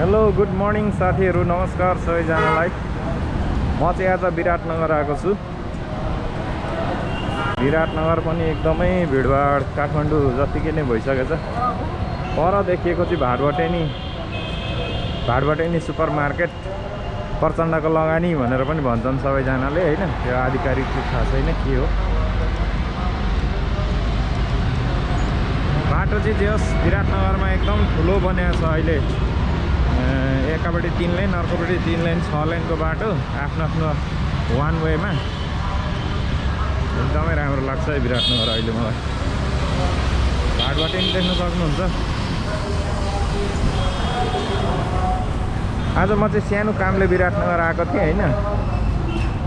Hello good morning साथीहरू। नमस्कार सबैजनालाई। म चाहिँ आज विराटनगर आएको छु। विराटनगर पनि एकदमै भिडभाड काठमाडौँ जत्तिकै नै भइसकेछ पर देखिएको चाहिँ भाटबटेनी भाटबटेनी सुपर मार्केट प्रचण्डको लगानी भनेर पनि भन्छन् सबैजनाले होइन? त्यो आधिकारिक चाहिँ थाहा छैन के हो। बाटो चाहिँ जे होस् विराटनगरमा एकदम ठुलो बनिएको छ अहिले। एकापट्टि तिन लाइन अर्कोपट्टि तिन लाइन छ लाइनको बाटो आफ्नो आफ्नो वान वेमा एकदमै राम्रो लाग्छ है विराटनगर अहिले मलाई। घाटबाट पनि देख्न सक्नुहुन्छ। आज म चाहिँ सानो कामले विराटनगर आएको थिएँ होइन?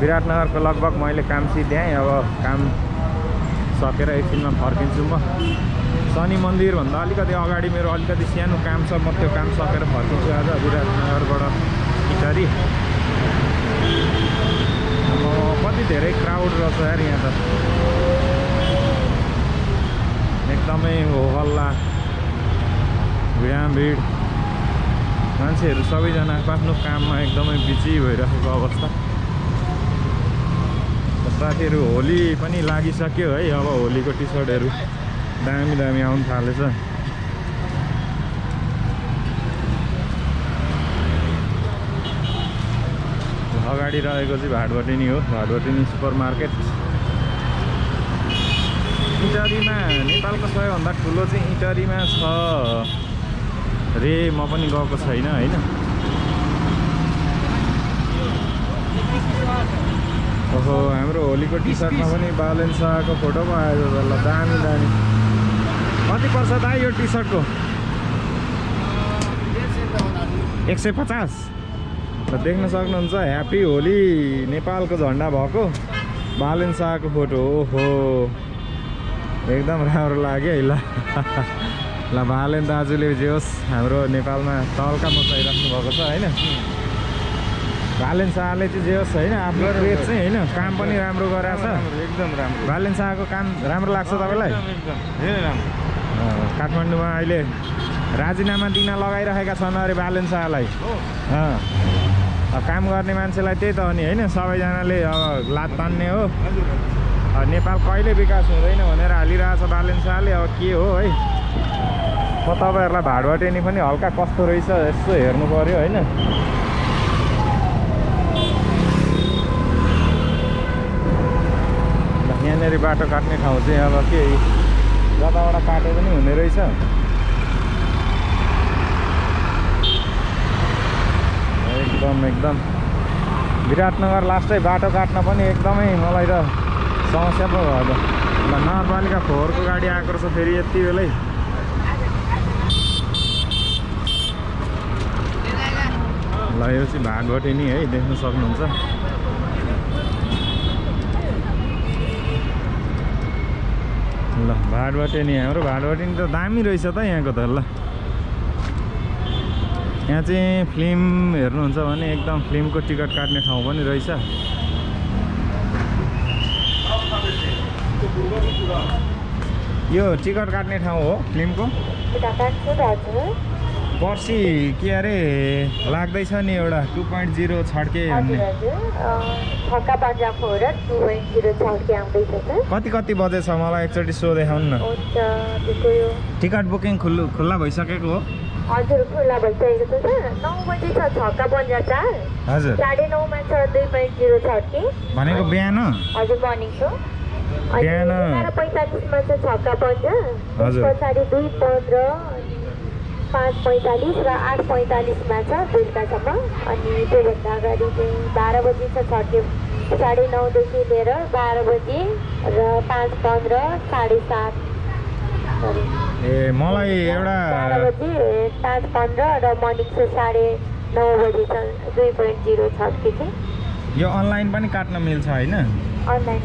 विराटनगरको लगभग मैले काम सिध्याएँ अब काम सकेर एकछिनमा फर्किन्छु म। शनि मन्दिरभन्दा अलिकति अगाडि मेरो अलिकति सानो काम छ म त्यो काम सकेर फर्किन्छु आज विराटनगरबाट इटारी अब कति धेरै क्राउड रहेछ यार यहाँ त। एकदमै हो हल्ला भिडाभिड मान्छेहरू सबैजना आफ्नो काममा एकदमै बिजी भइरहेको अवस्था। साथीहरू होली पनि लागिसक्यो है अब होलीको टी सर्टहरू दामी दामी आउनु थालेछ। अगाडि रहेको चाहिँ भाटबटिनी हो भाटबटिनी सुपर मार्केट इटरीमा नेपालको सबैभन्दा ठुलो चाहिँ इटरीमा छ। रे म पनि गएको छैन होइन? ओहो हाम्रो होलीको टी सर्टमा पनि बालेन शाहको फोटो पो आएको छ ल दामी दामी। कति पर्छ त यो टी सर्टको एक सय पचास। त देख्न सक्नुहुन्छ ह्याप्पी होली नेपालको झन्डा भएको। बालेन शाहको फोटो ओहो। एकदम राम्रो लाग्यो है ल। ल बालेन दाजुले जे होस् हाम्रो नेपालमा तल्का मचाइराख्नु भएको छ होइन? बालेन शाहले चाहिँ जे होस् होइन आफ्नो क्रेज चाहिँ होइन काम पनि राम्रो गराएको छ। एकदम राम्रो। बालेन शाहको काम राम्रो लाग्छ तपाईँलाई? एकदम। धेरै राम्रो। काठमाडौँमा अहिले राजीनामा दिन लगाइरहेका छन् अरे बालेन शाहलाई। काम गर्ने मान्छेलाई त्यही त हो नि होइन? सबैजनाले अब लात तान्ने हो। नेपाल कहिले विकास हुँदैन भनेर हालिरहेछ बालेन शाहले अब के हो है? म तपाईँहरूलाई भाडबटेनी पनि हल्का कस्तो रहेछ यसो हेर्नु पऱ्यो होइन? यहाँनिर बाटो काट्ने ठाउँ चाहिँ अब के? जताबाट काटे पनि हुने रहेछ। एकदम एकदम। विराटनगर लास्टै बाटो काट्न पनि एकदमै मलाई त समस्या पो भयो त। ल नगरपालिका फोहोरको गाडी आएको रहेछ फेरि यति बेलै। ल यो चाहिँ भागवटे नि है देख्न सक्नुहुन्छ। ल भाटबटे नि हाम्रो भाटबटे नि त दामी रहेछ त यहाँको त ल। यहाँ चाहिँ फिल्म हेर्नुहुन्छ भने एकदम फिल्मको टिकट काट्ने ठाउँ पनि रहेछ। यो टिकट काट्ने ठाउँ हो फिल्मको। पर्सि के अरे? लाग्दैछ नि एउटा टु पोइन्ट जिरो छड्के कति कति बजे छ? मलाई एकचोटि सो देखाउनु न। टिकट बुकिङ खुल्लु खुल्ला भइसकेको हो। हजुर खुल्ला भइसकेको छ नौ बजी छ छक्का पन्जा चार। हजुर। साढे नौमा छ दुई पोइन्ट जिरो छड्के। भनेको बिहान। हजुर अनि बिहान- पैँतालिसमा छ छक्का हजुर। पछाडि दुई पन्ध्र। पाँच पैँतालिस र आठ पैँतालिसमा छ बेलुकासम्म। अनि त्योभन्दा अगाडि चाहिँ बाह्र बजी छ छड्के साढे नौदेखि लिएर बाह्र बजी र पाँच पन्ध्र साढे सात। ए मलाई बाह्र एउटा बजी पाँच पन्ध्र र मर्निङ चाहिँ साढे नौ बजी छ दुई पोइन्ट जिरो छड्के चाहिँ यो अनलाइन पनि काट्न मिल्छ होइन? अनलाइन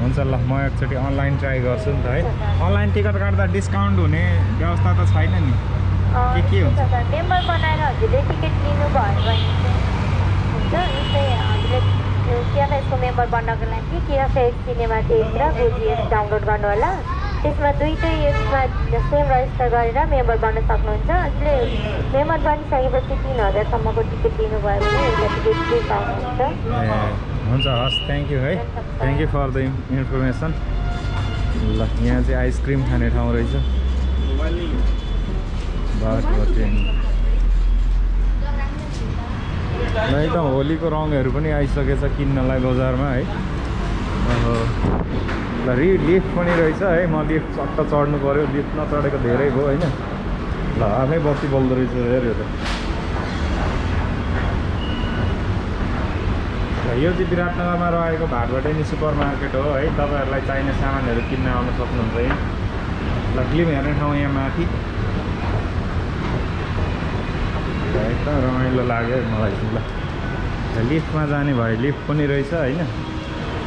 हुन्छ ल म एकचोटि अनलाइन ट्राई गर्छु नि त है। अनलाइन टिकट काट्दा डिस्काउन्ट हुने व्यवस्था त छैन नि। के के हुन्छ? मेम्बर बनाएर हजुरले टिकट लिनुभयो भने हुन्छ जस्तै हजुरले मेम्बर बन्नको लागि केएफएस सिनेमा थिएटर गोजिएस डाउनलोड गर्नु होला। त्यसमा दुइटै यसमा सेम रजिस्टर गरेर मेम्बर बन्न सक्नुहुन्छ। अहिले मेम्बर बनिसकेपछि तिन हजारसम्मको टिकट दिनुभयो भने टिकट फ्री पाउनुहुन्छ। हुन्छ हस् थ्याङ्क यू है। Thank you for the information ल यहाँ चाहिँ आइसक्रिम खाने ठाउँ रहेछ। एकदम होलीको रङहरू पनि आइसकेछ किन्नलाई बजारमा है। ल रि लिफ्ट पनि रहेछ है म लिफ्ट सट्ट चढ्नु पऱ्यो लिफ्ट नचढेको धेरै भयो होइन? ल आफै बत्ती बल्दो रहेछ हेऱ्यो त। यो चाहिँ विराटनगरमा रहेको भाटबटैनी सुपर मार्केट हो है तपाईँहरूलाई चाहिने सामानहरू किन्न आउन सक्नुहुन्छ है। ल फिल्म हेर्ने ठाउँ यहाँ माथि। एकदम रमाइलो लाग्यो है मलाई ल लिफ्टमा जाने भए लिफ्ट पनि रहेछ होइन?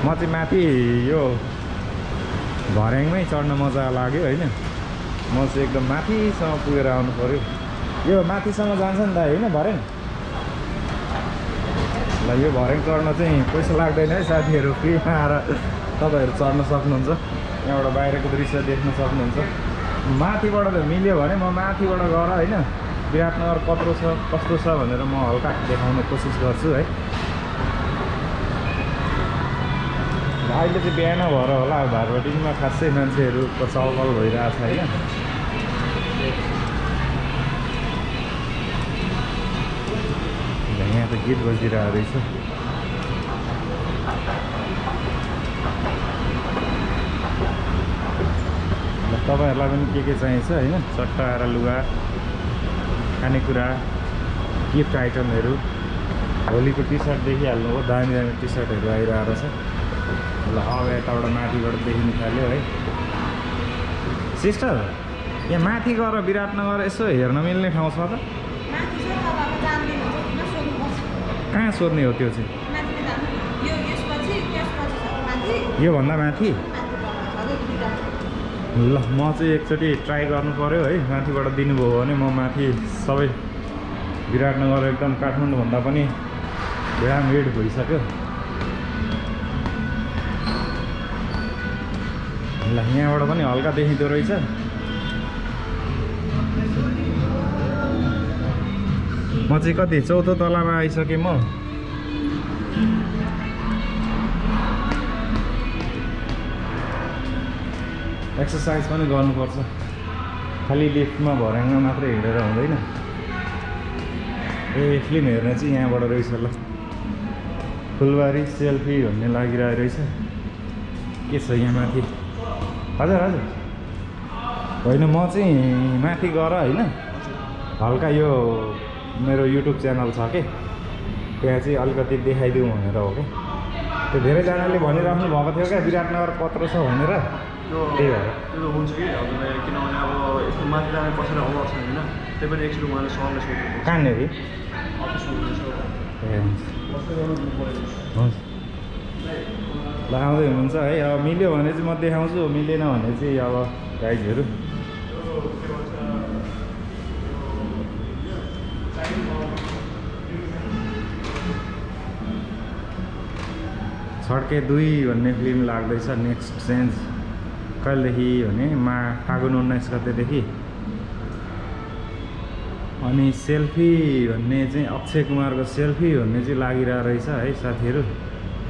म चाहिँ माथि यो भर्याङमै चढ्न मजा लाग्यो होइन। म चाहिँ एकदम माथिसम्म पुगेर आउनु पऱ्यो यो माथिसम्म जान्छ नि त होइन भर्याङ? ल यो भर्याङ चढ्न चाहिँ पैसा लाग्दैन है साथीहरू फ्रीमा आएर तपाईँहरू चढ्न सक्नुहुन्छ। यहाँबाट बाहिरको दृश्य देख्न सक्नुहुन्छ। माथिबाट त मिल्यो भने म माथिबाट गएर होइन विराटनगर कत्रो छ कस्तो छ भनेर म हल्का देखाउने कोसिस गर्छु है र अहिले चाहिँ बिहान भएर होला अब भाटबटिङमा खासै मान्छेहरूको चलपल भइरहेको छ होइन। यहाँ त गीत बजिरहेको रहेछ। तपाईँहरूलाई पनि के के चाहिन्छ होइन? चट्टा आएर लुगा खानेकुरा गिफ्ट आइटमहरू। होलीको टी सर्ट दामी दामी टी सर्टहरू आइरहेको छ। ल अब यताबाट माथिबाट देखिनु थाल्यो है सिस्टर यहाँ माथि गएर विराटनगर यसो हेर्न मिल्ने ठाउँ छ त कहाँ सोध्ने हो त्यो चाहिँ योभन्दा माथि ल म चाहिँ एकचोटि ट्राई गर्नु पऱ्यो है। माथिबाट दिनुभयो भने म माथि सबै विराटनगर एकदम काठमाडौँभन्दा पनि भिड भइसक्यो। ल यहाँबाट पनि हल्का देखिँदो रहेछ। म चाहिँ कति चौथो तलामा आइसकेँ म। एक्सर्साइज पनि गर्नुपर्छ। खालि लिफ्टमा भर्याङमा मात्रै हिँडेर हुँदैन। ए फिल्म हेर्ने चाहिँ यहाँबाट रहेछ ल। फुलबारी सेल्फी भन्ने लागिरहेको रहेछ। के छ यहाँ माथि? हजुर हजुर। होइन म चाहिँ माथि गएर होइन हल्का यो मेरो युट्युब च्यानल छ कि त्यहाँ चाहिँ अलिकति देखाइदिउँ भनेर हो क्या त्यो धेरैजनाले भनिराख्नु भएको थियो क्या विराटनगर कत्रो छ भनेर। त्यो त्यही भएर। त्यो हुन्छ कि हजुरलाई किनभने अब यस्तो माथि जाने पसेर अभाव छैन होइन त्यही पनि एकचोटि उहाँले सरले सोध्नु कहाँनिर हुनुहुनेछ ए हुन्छ। हुन्छ। ल आउँदै हुनुहुन्छ। है अब मिल्यो भने चाहिँ म देखाउँछु मिलेन भने चाहिँ अब गाइजहरू। छड्के दुई भन्ने फिल्म लाग्दैछ नेक्स्ट चेन्ज। कहिलेदेखि भने मा फागुन उन्नाइस गतेदेखि। अनि सेल्फी भन्ने चाहिँ अक्षय कुमारको सेल्फी भन्ने चाहिँ लागिरहेको रहेछ है साथीहरू।